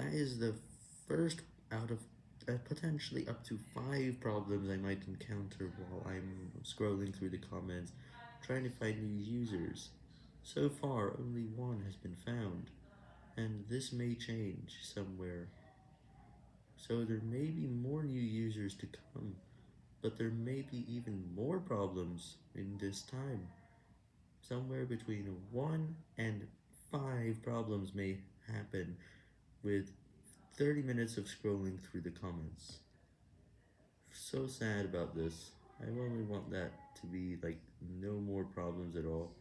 That is the first out of uh, potentially up to 5 problems I might encounter while I'm scrolling through the comments, trying to find new users. So far, only one has been found, and this may change somewhere. So there may be more new users to come, but there may be even more problems in this time. Somewhere between 1 and 5 problems may happen with 30 minutes of scrolling through the comments. So sad about this. I only want that to be like no more problems at all.